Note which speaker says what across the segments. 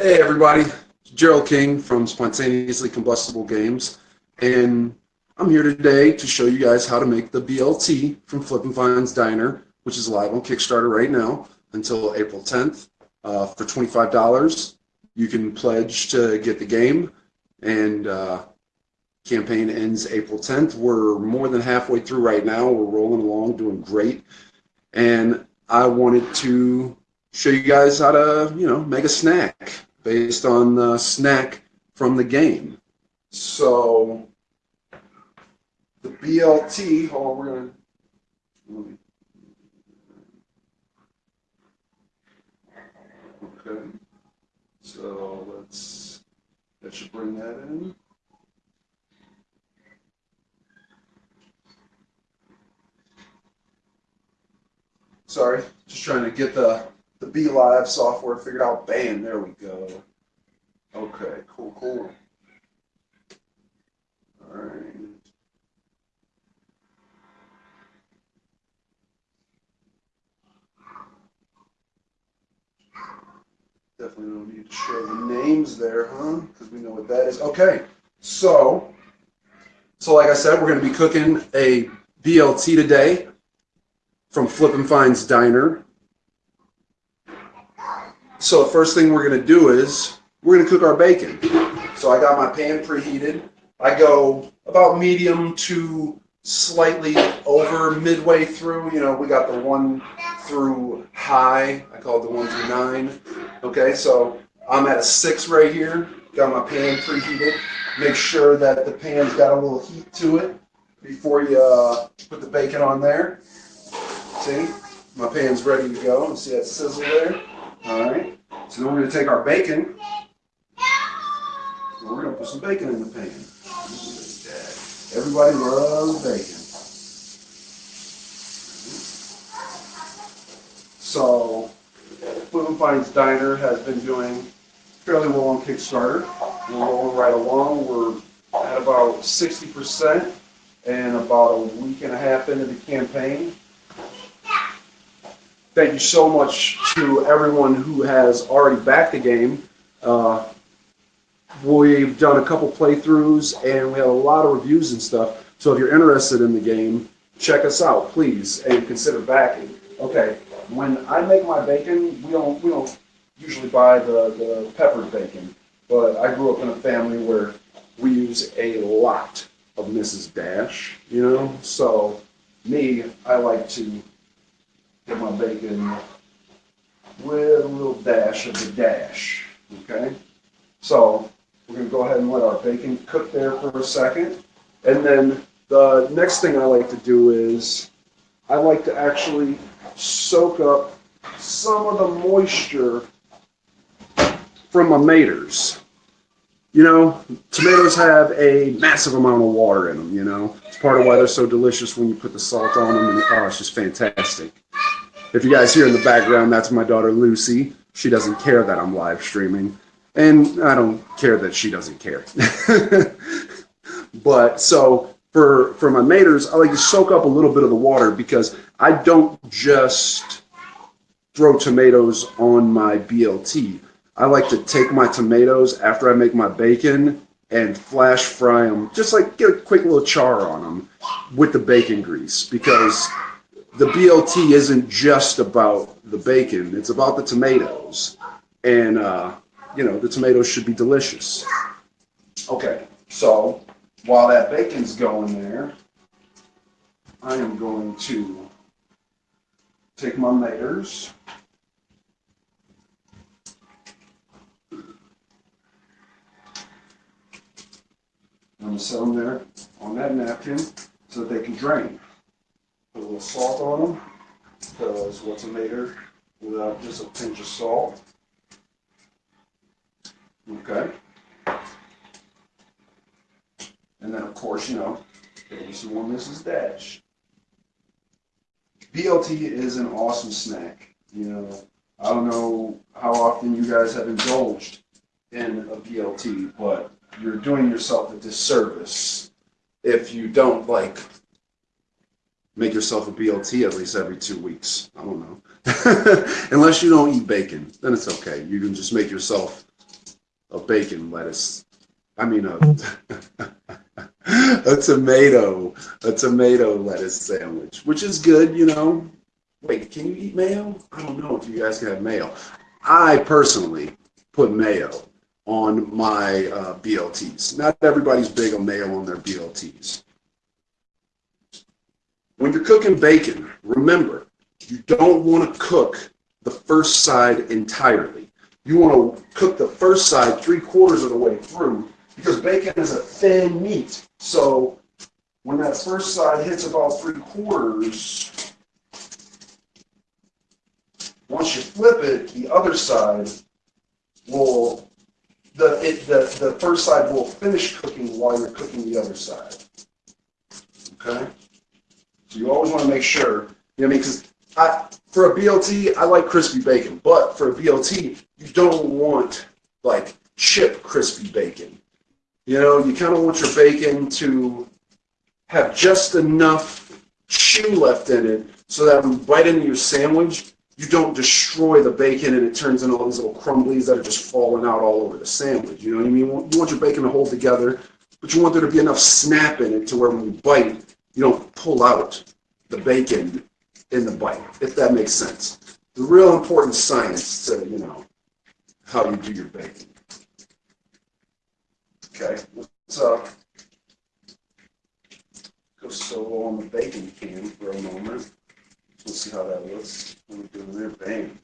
Speaker 1: Hey everybody, Gerald King from Spontaneously Combustible Games, and I'm here today to show you guys how to make the BLT from Flippin' Fines Diner, which is live on Kickstarter right now until April 10th. Uh, for $25, you can pledge to get the game, and uh, campaign ends April 10th. We're more than halfway through right now. We're rolling along, doing great, and I wanted to show you guys how to, you know, make a snack based on the snack from the game. So the BLT, oh, we're gonna. Okay, so let's, that should bring that in. Sorry, just trying to get the the BeLive software figured out. Bam, there we go. Okay, cool, cool. All right. Definitely don't need to show the names there, huh? Because we know what that is. Okay, so, so like I said, we're going to be cooking a BLT today from Flippin' Fines Diner. So the first thing we're going to do is we're going to cook our bacon. So I got my pan preheated. I go about medium to slightly over midway through. You know, we got the one through high. I call it the one through nine. Okay, so I'm at a six right here. Got my pan preheated. Make sure that the pan's got a little heat to it before you uh, put the bacon on there. See, my pan's ready to go. See that sizzle there? All right. So then we're going to take our bacon. And we're going to put some bacon in the pan. Everybody loves bacon. So, Flippin' Fines Diner has been doing fairly well on Kickstarter. We're rolling right along. We're at about 60% and about a week and a half into the campaign. Thank you so much to everyone who has already backed the game. Uh, we've done a couple playthroughs and we have a lot of reviews and stuff. So if you're interested in the game, check us out, please, and consider backing. Okay, when I make my bacon, we don't we don't usually buy the, the peppered bacon, but I grew up in a family where we use a lot of Mrs. Dash, you know. So me, I like to get my bacon with a little dash of the dash. Okay, so we're to go ahead and let our bacon cook there for a second, and then the next thing I like to do is I like to actually soak up some of the moisture from my maters. You know, tomatoes have a massive amount of water in them, you know. It's part of why they're so delicious when you put the salt on them, and oh, it's just fantastic. If you guys hear in the background, that's my daughter Lucy. She doesn't care that I'm live streaming, and I don't care that she doesn't care. but so for for my maters, I like to soak up a little bit of the water because I don't just throw tomatoes on my BLT. I like to take my tomatoes after I make my bacon and flash fry them, just like get a quick little char on them with the bacon grease because the BLT isn't just about the bacon, it's about the tomatoes. And, uh, you know, the tomatoes should be delicious. Okay, so while that bacon's going there, I am going to take my maters. I'm going to set them there on that napkin so that they can drain. A little salt on them because what's a mater without just a pinch of salt? Okay. And then, of course, you know, maybe some more Mrs. Dash. BLT is an awesome snack. You know, I don't know how often you guys have indulged in a BLT, but you're doing yourself a disservice if you don't like make yourself a BLT at least every two weeks. I don't know. Unless you don't eat bacon, then it's okay. You can just make yourself a bacon lettuce. I mean a a tomato a tomato lettuce sandwich, which is good, you know. Wait, can you eat mayo? I don't know if you guys can have mayo. I personally put mayo on my uh, BLTs. Not everybody's big on mayo on their BLTs. When you're cooking bacon, remember, you don't want to cook the first side entirely. You want to cook the first side three quarters of the way through because bacon is a thin meat. So when that first side hits about three quarters, once you flip it, the other side will the it the, the first side will finish cooking while you're cooking the other side. Okay? So you always want to make sure, you know what I mean? Because for a BLT, I like crispy bacon, but for a BLT, you don't want like chip crispy bacon. You know, you kind of want your bacon to have just enough chew left in it so that when you bite into your sandwich, you don't destroy the bacon and it turns into all these little crumblies that are just falling out all over the sandwich. You know what I mean? You want your bacon to hold together, but you want there to be enough snap in it to where when you bite, you don't pull out the bacon in the bite, if that makes sense. The real important science to, you know, how you do your bacon. Okay, let's uh, go solo on the bacon can for a moment. Let's see how that looks. What we doing there? Bang.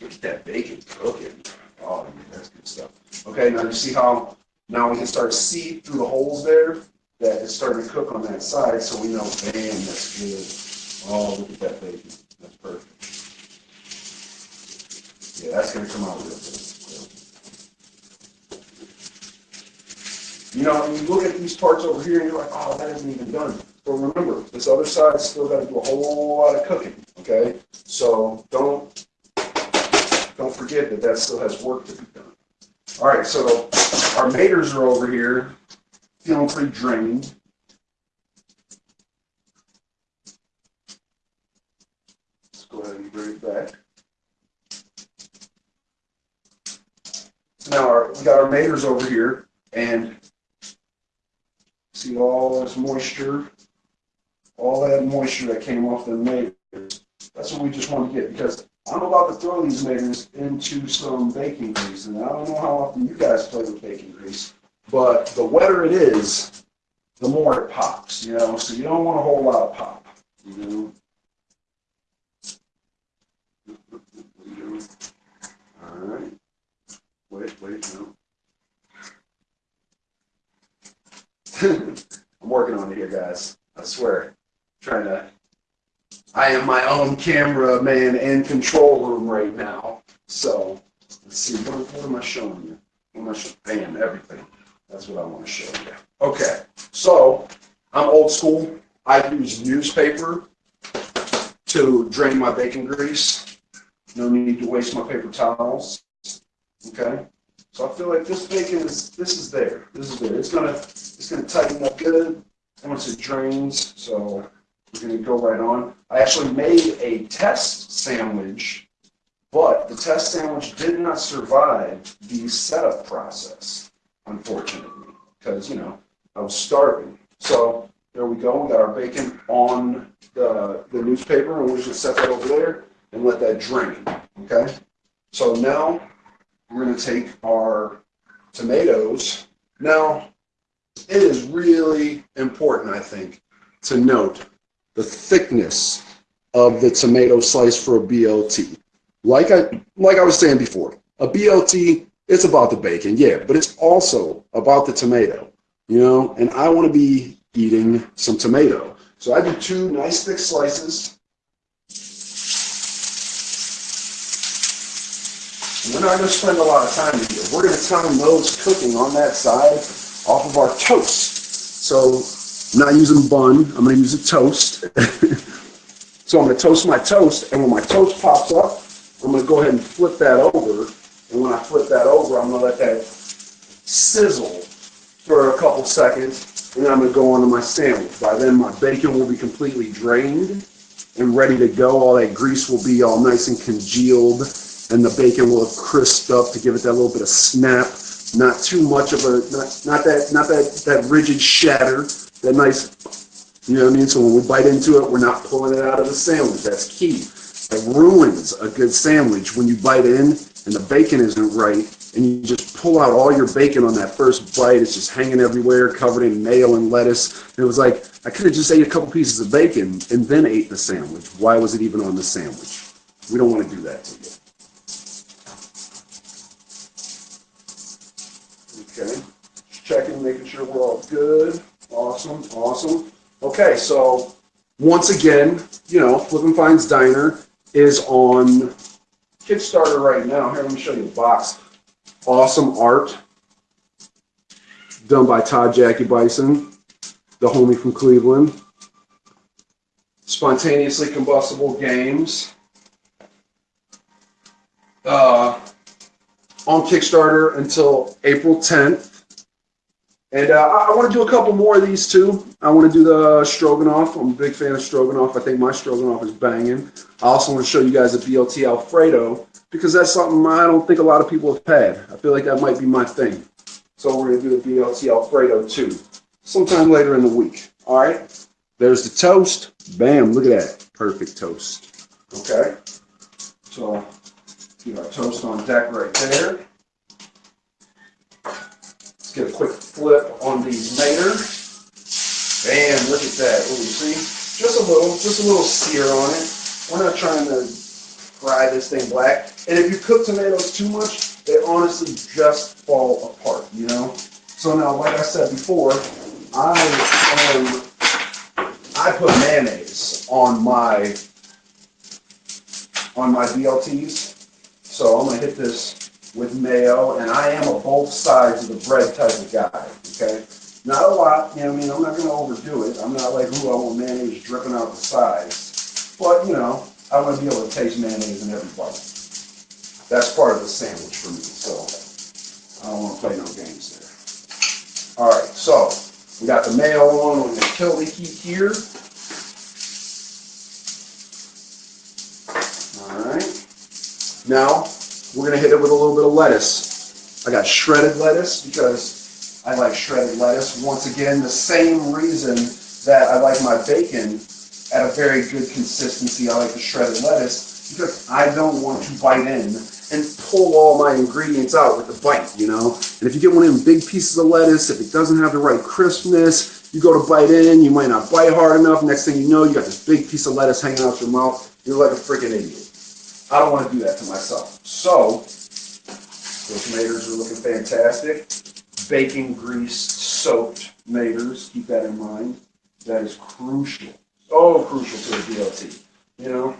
Speaker 1: Look at that bacon cooking. Oh, yeah, that's good stuff. Okay, now you see how now we can start to see through the holes there that it's starting to cook on that side, so we know, bam, that's good. Oh, look at that bacon. That's perfect. Yeah, that's going to come out real good. You know, you look at these parts over here, and you're like, oh, that isn't even done. But remember, this other side's still got to do a whole lot of cooking, okay? So don't don't forget that that still has work to be done. All right, so our maters are over here, feeling pretty drained. Let's go ahead and bring it back. So now our, we got our maters over here, and see all this moisture all that moisture that came off the maters. That's what we just want to get because I'm about to throw these maters into some baking grease, and I don't know how often you guys play with baking grease, but the wetter it is, the more it pops, you know, so you don't want a whole lot of pop, you know. All right. Wait, wait, no. I'm working on it here, guys. I swear trying to. I am my own camera man and control room right now. So let's see. What, what am I showing you? What am I showing? Bam, everything. That's what I want to show you. Okay. So I'm old school. I use newspaper to drain my bacon grease. No need to waste my paper towels. Okay. So I feel like this bacon is this is there. This is there. It's gonna it's gonna tighten up good once it drains. So we're to go right on. I actually made a test sandwich, but the test sandwich did not survive the setup process, unfortunately, because, you know, I was starving. So there we go. We got our bacon on the, the newspaper, and we're just set that over there and let that drain, okay? So now we're going to take our tomatoes. Now, it is really important, I think, to note the thickness of the tomato slice for a BLT. Like I like I was saying before, a BLT it's about the bacon, yeah, but it's also about the tomato, you know. And I want to be eating some tomato, so I do two nice thick slices. And we're not going to spend a lot of time here. We're going to time those cooking on that side off of our toast. So I'm not using bun. I'm going to use a toast. so I'm going to toast my toast, and when my toast pops up, I'm going to go ahead and flip that over. And when I flip that over, I'm going to let that sizzle for a couple seconds, and then I'm going to go on to my sandwich. By then, my bacon will be completely drained and ready to go. All that grease will be all nice and congealed, and the bacon will have crisped up to give it that little bit of snap Not too much of a not not that not that that rigid shatter. That nice, you know what I mean. So when we bite into it, we're not pulling it out of the sandwich. That's key. It ruins a good sandwich when you bite in and the bacon isn't right, and you just pull out all your bacon on that first bite. It's just hanging everywhere, covered in mayo and lettuce. And it was like I could have just ate a couple pieces of bacon and then ate the sandwich. Why was it even on the sandwich? We don't want to do that to you. Okay, just checking, making sure we're all good. Awesome, awesome. Okay, so once again, you know, Flippin' Fines Diner is on Kickstarter right now. Here, let me show you the box. Awesome art done by Todd Jackie Bison, the homie from Cleveland. Spontaneously combustible games. Uh, on Kickstarter until April 10th. And uh, I, want to do a couple more of these too. I want to do the stroganoff. I'm a big fan of stroganoff. I think my stroganoff is banging. I also want to show you guys a BLT Alfredo because that's something I don't think a lot of people have had. I feel like that might be my thing. So we're going to do the BLT Alfredo too, sometime later in the week. All right. There's the toast. Bam! Look at that, perfect toast. Okay. So keep our toast on deck right there. Let's get a quick flip on these Mater. Bam! Look at that. Oh, you see? Just a little, just a little sear on it. We're not trying to fry this thing black. And if you cook tomatoes too much, they honestly just fall apart, you know? So now, like I said before, I um, I put mayonnaise on my on my BLTs. So I'm gonna hit this with mayo, and I am a both sides of the bread type of guy. Okay, not a lot. You know, I mean, I'm not gonna overdo it. I'm not like, who I want mayonnaise dripping out the sides, but you know, I want to be able to taste mayonnaise in every bite. That's part of the sandwich for me. So I don't want to play no games there. All right, so we got the mayo on. We're gonna kill the heat here. All right. Now we're gonna hit it with a little bit of lettuce. I got shredded lettuce because I like shredded lettuce. Once again, the same reason that I like my bacon at a very good consistency. I like the shredded lettuce because I don't want to bite in and pull all my ingredients out with the bite, you know? And if you get one of them big pieces of lettuce, if it doesn't have the right crispness, you go to bite in, you might not bite hard enough. Next thing you know, you got this big piece of lettuce hanging out your mouth. You're like a freaking idiot. I don't want to do that to myself. So, those tomatoes are looking fantastic. Bacon grease soaked tomatoes, keep that in mind. That is crucial, so crucial to the BLT, you know?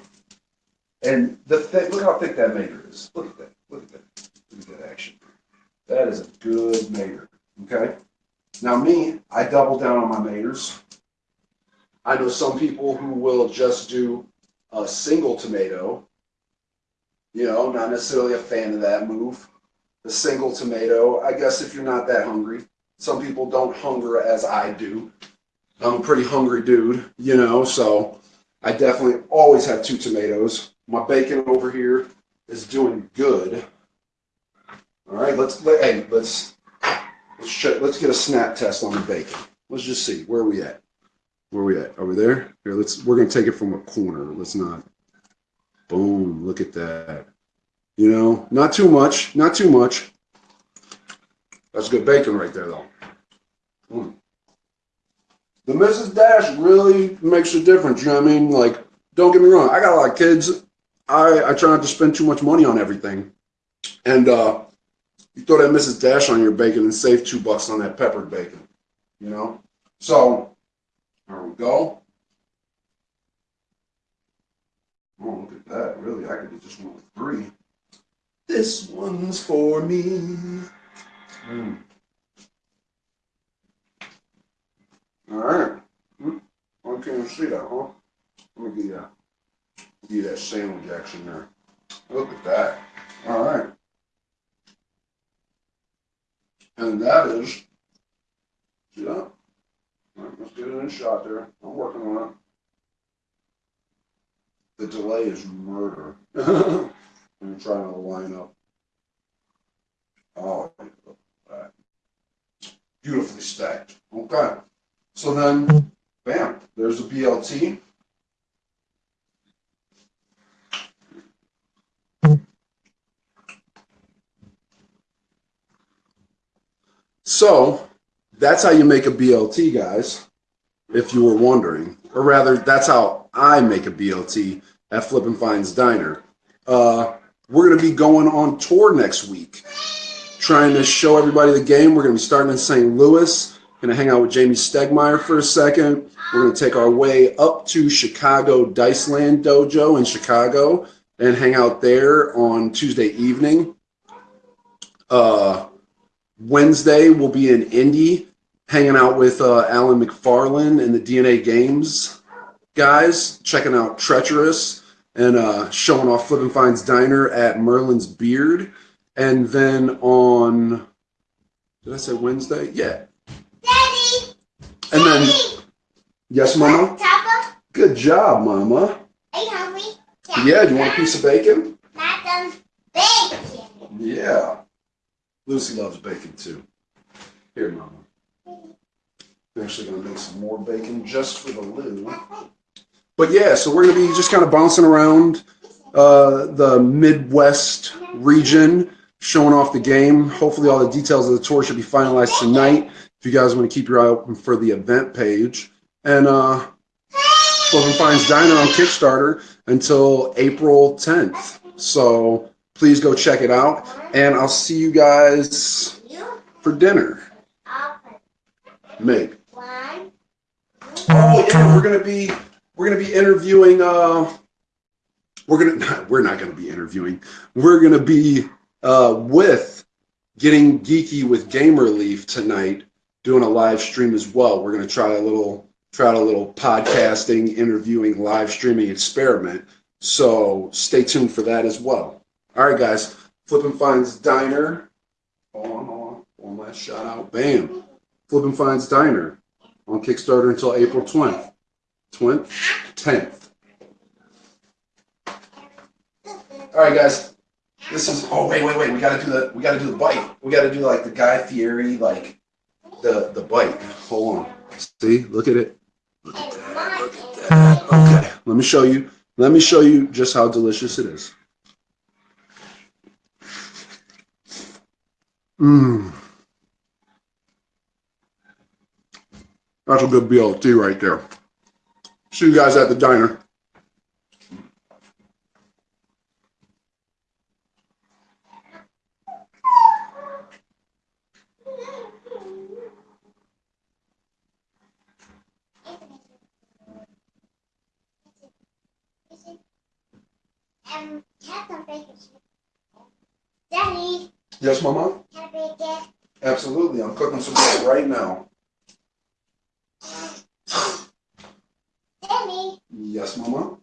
Speaker 1: And the thick, look how thick that mater is. Look at that. Look at that. Look at that action. That is a good mater. Okay. Now me, I double down on my maters. I know some people who will just do a single tomato. You know, not necessarily a fan of that move. The single tomato. I guess if you're not that hungry. Some people don't hunger as I do. I'm a pretty hungry dude, you know, so I definitely always have two tomatoes. My bacon over here is doing good. All right, let's let, hey, let's let's check, let's get a snap test on the bacon. Let's just see where we at. Where we at? Over there? Here, let's we're gonna take it from a corner. Let's not. Boom! Look at that. You know, not too much, not too much. That's good bacon right there, though. Mm. The Mrs. Dash really makes a difference. You know what I mean? Like, don't get me wrong. I got a lot of kids. I, I try not to spend too much money on everything. And uh, you throw that Mrs. Dash on your bacon and save two bucks on that peppered bacon. You know? So, there we go. Oh, look at that. Really, I could get this one with three. This one's for me. Mm. All right. Hmm. I can't see that, huh? Let me get that be that sandwich action there. Look at that. All right. And that is, see that? All right, let's get it in shot there. I'm working on it. The delay is murder. I'm trying to line up. Oh, beautifully stacked. Okay. So then, bam, there's a BLT. So that's how you make a BLT, guys, if you were wondering. Or rather, that's how I make a BLT at Flippin' Fines Diner. Uh, we're going to be going on tour next week, trying to show everybody the game. We're going to be starting in St. Louis. Going to hang out with Jamie Stegmeyer for a second. We're going to take our way up to Chicago Diceland Dojo in Chicago and hang out there on Tuesday evening. Uh, Wednesday, we'll be in Indy hanging out with uh, Alan McFarlane and the DNA Games guys, checking out Treacherous and uh, showing off Flippin' Fines Diner at Merlin's Beard. And then on, did I say Wednesday? Yeah.
Speaker 2: Daddy!
Speaker 1: And then,
Speaker 2: Daddy!
Speaker 1: yes, Mama?
Speaker 2: Papa,
Speaker 1: Good job, Mama.
Speaker 2: are you hungry?
Speaker 1: Yeah, do you want a piece of bacon?
Speaker 2: Madam Bacon.
Speaker 1: Yeah. Lucy loves bacon too. Here, Mama. I'm actually going to make some more bacon just for the Lou. But yeah, so we're going to be just kind of bouncing around uh, the Midwest region, showing off the game. Hopefully, all the details of the tour should be finalized tonight. If you guys want to keep your eye open for the event page. And uh, Flippin' Fines Diner on Kickstarter until April 10th. So please go check it out. And I'll see you guys for dinner. Maybe. Oh yeah, we're gonna be we're gonna be interviewing. Uh, we're gonna we're not gonna be interviewing. We're gonna be uh, with getting geeky with Game Relief tonight, doing a live stream as well. We're gonna try a little try a little podcasting, interviewing, live streaming experiment. So stay tuned for that as well. All right, guys. Flippin' Finds Diner. Hold on, hold on. One last shout out. Bam. Flippin' Finds Diner on Kickstarter until April 20th. 20th? 10th. All right, guys. This is. Oh wait, wait, wait. We gotta do the. We gotta do the bite. We gotta do like the Guy Fieri, like the the bite. Hold on. See, look at it. Look at that. Look at that. Okay, let me show you. Let me show you just how delicious it is. Mmm. That's a good BLT right there. See you guys at the diner.
Speaker 2: Um, have some bacon. Daddy,
Speaker 1: Yes, Mama? Absolutely. I'm cooking some bread right now. Yes, mamã?